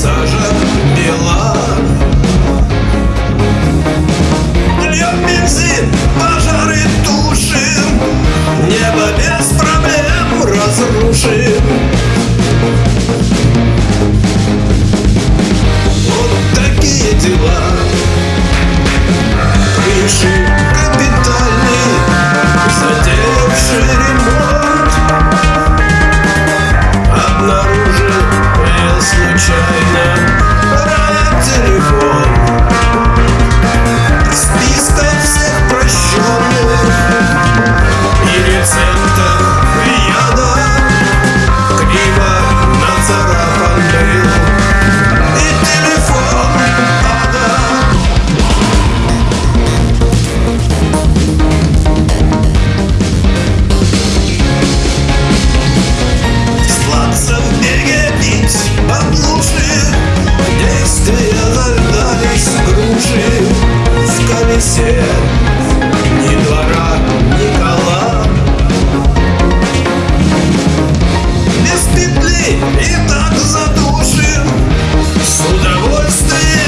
сажа бела Льем бензин, пожары тушим Небо без проблем разрушим. Вот такие дела. Пришли нам нужны Действия дождались груши в колесе Ни двора, ни Без петли и так задушим С удовольствием